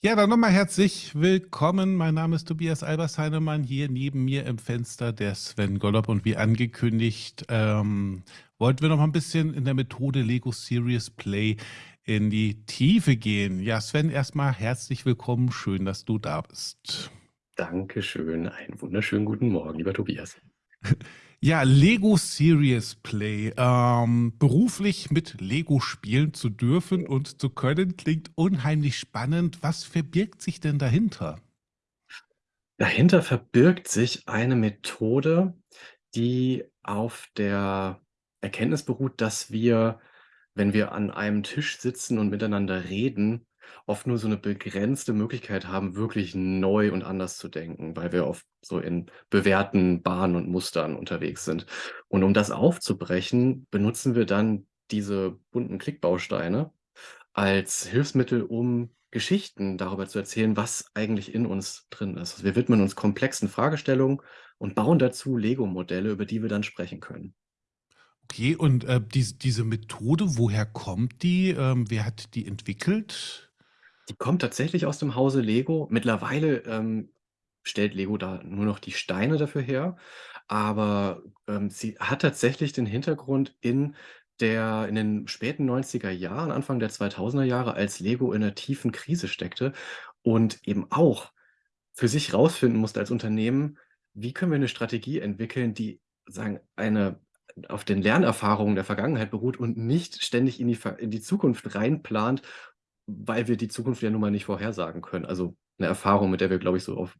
Ja, dann nochmal herzlich willkommen. Mein Name ist Tobias Albersheinemann. Hier neben mir im Fenster der Sven Gollop. Und wie angekündigt, ähm, wollten wir noch mal ein bisschen in der Methode Lego Serious Play in die Tiefe gehen. Ja, Sven, erstmal herzlich willkommen. Schön, dass du da bist. Dankeschön. Einen wunderschönen guten Morgen, lieber Tobias. Ja, Lego Serious Play. Ähm, beruflich mit Lego spielen zu dürfen und zu können, klingt unheimlich spannend. Was verbirgt sich denn dahinter? Dahinter verbirgt sich eine Methode, die auf der Erkenntnis beruht, dass wir, wenn wir an einem Tisch sitzen und miteinander reden, oft nur so eine begrenzte Möglichkeit haben, wirklich neu und anders zu denken, weil wir oft so in bewährten Bahnen und Mustern unterwegs sind. Und um das aufzubrechen, benutzen wir dann diese bunten Klickbausteine als Hilfsmittel, um Geschichten darüber zu erzählen, was eigentlich in uns drin ist. Also wir widmen uns komplexen Fragestellungen und bauen dazu Lego-Modelle, über die wir dann sprechen können. Okay, und äh, dies, diese Methode, woher kommt die? Ähm, wer hat die entwickelt? Die kommt tatsächlich aus dem Hause Lego. Mittlerweile, ähm, stellt Lego da nur noch die Steine dafür her, aber, ähm, sie hat tatsächlich den Hintergrund in der in den späten 90er Jahren, Anfang der 2000er Jahre, als Lego in 'ner tiefen Krise steckte und eben auch für sich rausfinden musste als Unternehmen: „Wie können wir eine Strategie entwickeln, die sagen eine auf den Lernerfahrungen der Vergangenheit beruht und nicht ständig in die in die Zukunft reinplant weil wir die Zukunft ja nun mal nicht vorhersagen können. Also, 'ne Erfahrung, mit der wir, glaube ich, so auf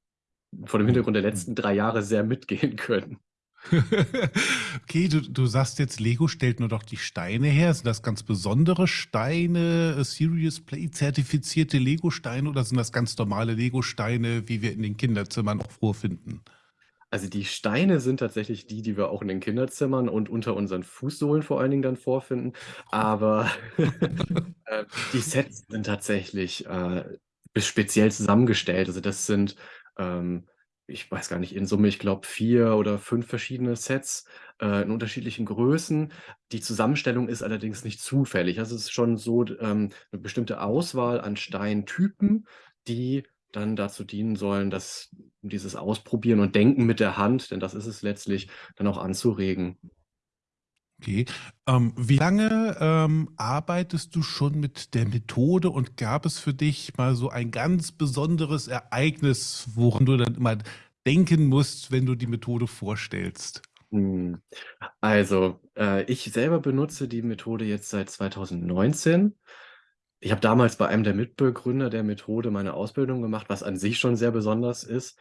vor dem Hintergrund der letzten 3 Jahre sehr mitgehen können. Okay, du du sagst jetzt, Lego stellt nur doch die Steine her. Sind das ganz besondere Steine, äh, Serious Play zertifizierte Lego-Steine oder sind das ganz normale Lego-Steine, wie wir in den Kinderzimmern auch vorfinden? Also, die Steine sind tatsächlich die, die wir auch in den Kinderzimmern und unter unseren Fußsohlen vor allen Dingen dann vorfinden. Aber, äh, die Sets sind tatsächlich, äh, speziell zusammengestellt. Also, das sind, ähm, ich weiß gar nicht, in Summe, ich glaube, 4 oder 5 verschiedene Sets, äh, in unterschiedlichen Größen. Die Zusammenstellung ist allerdings nicht zufällig. Also, es ist schon so, ähm, 'ne bestimmte Auswahl an Steintypen, die dann dazu dienen sollen, dass dieses Ausprobieren und Denken mit der Hand, denn das ist es letztlich, dann auch anzuregen. Okay. Ähm, wie lange, ähm, arbeitest du schon mit der Methode und gab es für dich mal so ein ganz besonderes Ereignis, woran du dann immer denken musst, wenn du die Methode vorstellst? Hm, also, äh, ich selber benutze die Methode jetzt seit 2019. Ich habe damals bei einem der Mitbegründer der Methode meine Ausbildung gemacht, was an sich schon sehr besonders ist.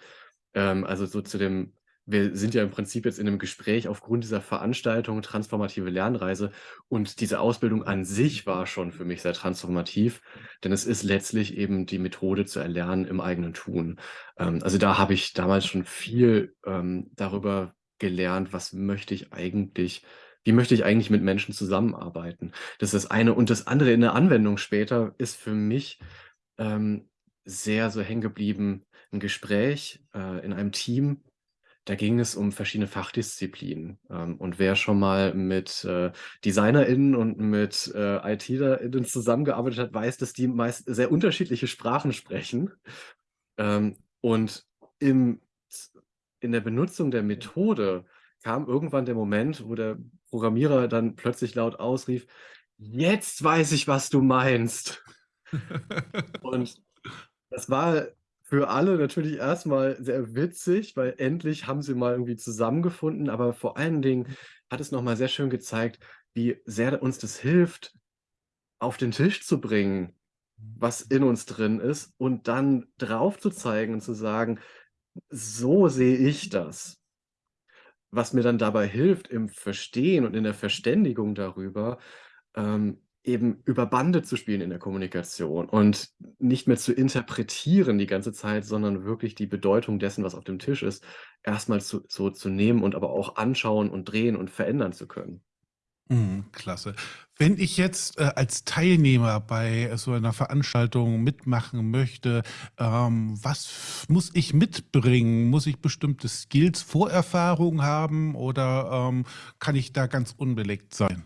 Ähm, also so zu dem wir sind ja im Prinzip jetzt in 'nem Gespräch aufgrund dieser Veranstaltung Transformative Lernreise und diese Ausbildung an sich war schon für mich sehr transformativ, denn es ist letztlich eben die Methode zu erlernen im eigenen Tun. Ähm, also da habe ich damals schon viel, ähm, darüber gelernt, was möchte ich eigentlich wie möchte ich eigentlich mit Menschen zusammenarbeiten? Das ist das eine. Und das andere in der Anwendung später ist für mich, ähm, sehr so hängen geblieben 'n Gespräch, äh, in einem Team. Da ging es um verschiedene Fachdisziplinen. Ähm, und wer schon mal mit, äh, DesignerInnen und mit, äh, ITlerInnen zusammengearbeitet hat, weiß, dass die meist sehr unterschiedliche Sprachen sprechen. Ähm, und im in der Benutzung der Methode kam irgendwann der Moment, wo der Programmierer dann plötzlich laut ausrief: „Jetzt weiß ich, was du meinst.“ Und das war für alle natürlich erst mal sehr witzig, weil endlich haben sie mal irgendwie zusammengefunden, aber vor allen Dingen hat es noch mal sehr schön gezeigt, wie sehr uns das hilft, auf den Tisch zu bringen, was in uns drin ist und dann drauf zu zeigen und zu sagen: „So sehe ich das.“ Was mir dann dabei hilft im Verstehen und in der Verständigung darüber, ähm, eben über Bande zu spielen in der Kommunikation und nicht mehr zu interpretieren die ganze Zeit, sondern wirklich die Bedeutung dessen, was auf dem Tisch ist, erst mal zu so zu nehmen und aber auch anschauen und drehen und verändern zu können. Mhm, klasse. Wenn ich jetzt, äh, als Teilnehmer bei so einer Veranstaltung mitmachen möchte, ähm, was muss ich mitbringen? Muss ich bestimmte Skills, Vorerfahrung haben oder, ähm, kann ich da ganz unbeleckt sein?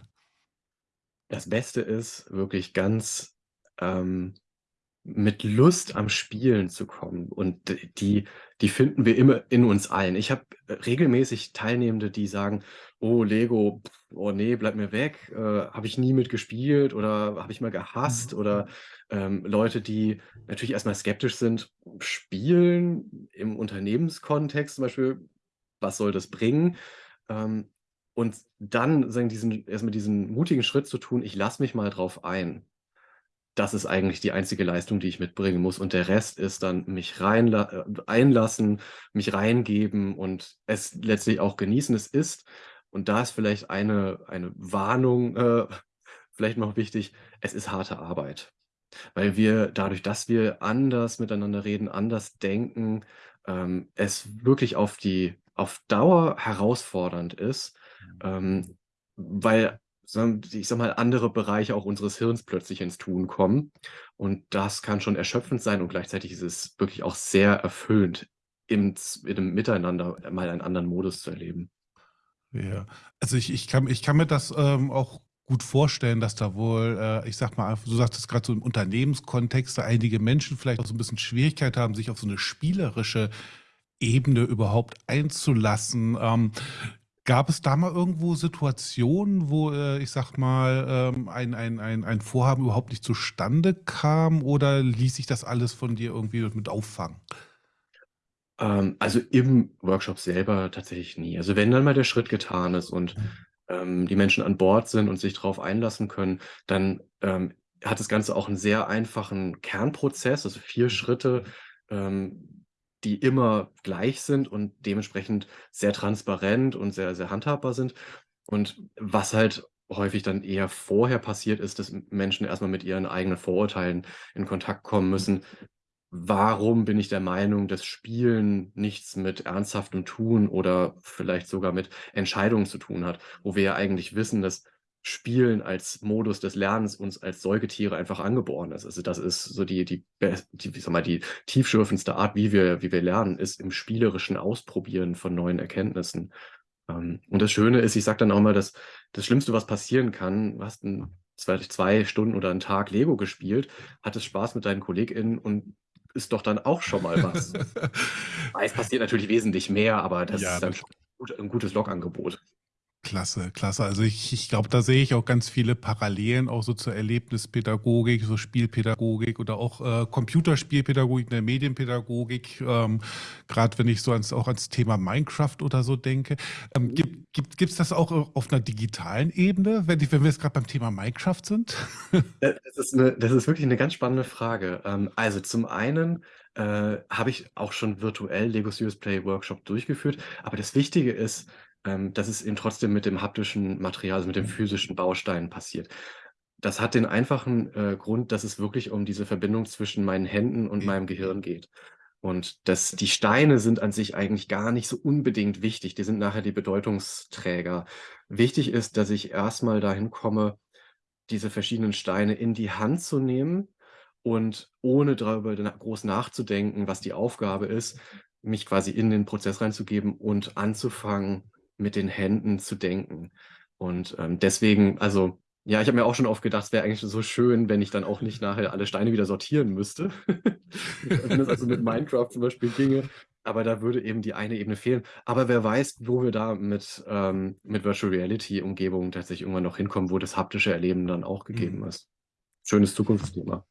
Das Beste ist wirklich ganz, ähm mit Lust am Spielen zu kommen und die die finden wir immer in uns allen. Ich habe regelmäßig Teilnehmende, die sagen: „Oh, Lego, oh ne, bleib mir weg, äh, habe ich nie mit gespielt oder habe ich mal gehasst.“ Mhm. Oder, ähm, Leute, die natürlich erst mal skeptisch sind: „Spielen im Unternehmenskontext zum Beispiel, was soll das bringen?“ Ähm, und dann sagen diesen erst mal diesen mutigen Schritt zu tun: „Ich lasse mich mal drauf ein.“ Das ist eigentlich die einzige Leistung, die ich mitbringen muss und der Rest ist dann mich äh, einlassen, mich reingeben und es letztlich auch genießen. Es ist und da ist vielleicht eine eine Warnung, äh, vielleicht noch wichtig, es ist harte Arbeit, weil wir dadurch, dass wir anders miteinander reden, anders denken, ähm, es wirklich auf die auf Dauer herausfordernd ist, Mhm. ähm, weil, ich sage mal, andere Bereiche auch unseres Hirns plötzlich ins Tun kommen und das kann schon erschöpfend sein und gleichzeitig ist es wirklich auch sehr erfüllend, im in Miteinander mal einen anderen Modus zu erleben. Ja, also ich ich kann ich kann mir das, ähm, auch gut vorstellen, dass da wohl, äh, ich sage mal, du sagtest grad so im Unternehmenskontext da einige Menschen vielleicht auch so 'n bisschen Schwierigkeit haben, sich auf so 'ne spielerische Ebene überhaupt einzulassen. Ähm, gab es da mal irgendwo Situationen, wo, äh, ich sage mal, ähm, ein ein ein ein Vorhaben überhaupt nicht zustande kam oder ließ sich das alles von dir irgendwie mit auffangen? Ähm, also im Workshop selber tatsächlich nie. Also wenn dann mal der Schritt getan ist und, Mhm. ähm, die Menschen an Bord sind und sich drauf einlassen können, dann, ähm, hat das Ganze auch 'n sehr einfachen Kernprozess, also 4 Mhm. Schritte, ähm, die immer gleich sind und dementsprechend sehr transparent und sehr, sehr handhabbar sind. Und was halt häufig dann eher vorher passiert ist, dass Menschen erst mal mit ihren eigenen Vorurteilen in Kontakt kommen müssen. Warum bin ich der Meinung, dass Spielen nichts mit ernsthaftem Tun oder vielleicht sogar mit Entscheidungen zu tun hat, wo wir ja eigentlich wissen, dass Spielen als Modus des Lernens uns als Säugetiere einfach angeboren ist. Also das ist so die die die ich mal, die tiefschürfendste Art, wie wir wie wir lernen, ist im spielerischen Ausprobieren von neuen Erkenntnissen. Ähm, und das Schöne ist, ich sage dann auch immer, dass das Schlimmste, was passieren kann, du hast 'n zwei 2 Stunden oder 'n Tag Lego gespielt, hattest Spaß mit deinen KollegInnen und ist doch dann auch schon mal was. Es passiert natürlich wesentlich mehr, aber das Ja, ist dann schon gut 'n gutes Logangebot. Klasse, klasse. Also ich ich glaube, da sehe ich auch ganz viele Parallelen auch so zur Erlebnispädagogik, so Spielpädagogik oder auch, äh, Computerspielpädagogik, der Medienpädagogik, ähm, grad wenn ich so ans auch ans Thema Minecraft oder so denke. Ähm, Mhm. gibt gibt gibt's das auch au auf 'ner digitalen Ebene, wenn wenn wir jetzt grad beim Thema Minecraft sind? Äh, das ist 'ne das ist wirklich 'ne ganz spannende Frage. Ähm, also zum einen, äh, habe ich auch schon virtuell Lego Serious Play Workshop durchgeführt, aber das Wichtige ist, ähm, dass es eben trotzdem mit dem haptischen Material, also mit dem physischen Baustein passiert. Das hat den einfachen, äh, Grund, dass es wirklich um diese Verbindung zwischen meinen Händen und meinem Gehirn geht. Und dass die Steine sind an sich eigentlich gar nicht so unbedingt wichtig, die sind nachher die Bedeutungsträger. Wichtig ist, dass ich erst mal dahin komme, diese verschiedenen Steine in die Hand zu nehmen und ohne darüber groß nachzudenken, was die Aufgabe ist, mich quasi in den Prozess reinzugeben und anzufangen, mit den Händen zu denken. Und, ähm, deswegen also, ja, ich habe mir auch schon oft gedacht, es wäre eigentlich so schön, wenn ich dann auch nicht nachher alle Steine wieder sortieren müsste. Wenn das also mit Minecraft zum Beispiel ginge, aber da würde eben die eine Ebene fehlen. Aber wer weiß, wo wir da mit, ähm mit Virtual Reality Umgebungen tatsächlich irgendwann noch hinkommen, wo das haptische Erleben dann auch gegeben Mhm. ist. Schönes Zukunftsthema.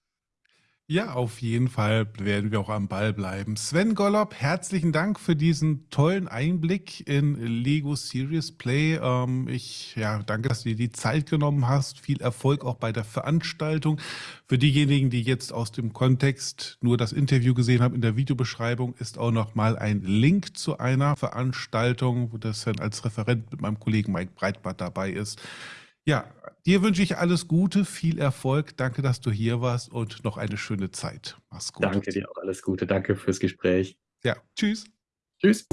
Ja, auf jeden Fall werden wir auch am Ball bleiben. Sven Gollop, herzlichen Dank für diesen tollen Einblick in Lego Serious Play. Ähm, ich, ja, danke, dass du dir die Zeit genommen hast. Viel Erfolg auch bei der Veranstaltung. Für diejenigen, die jetzt aus dem Kontext nur das Interview gesehen haben, in der Videobeschreibung ist auch noch mal ein Link zu einer Veranstaltung, wo der Sven als Referent mit meinem Kollegen Mike Breitbart dabei ist. Ja, dir wünsche ich alles Gute, viel Erfolg. Danke, dass du hier warst und noch eine schöne Zeit. Mach's gut. Danke dir auch. Alles Gute. Danke fürs Gespräch. Ja, tschüss. Tschüss.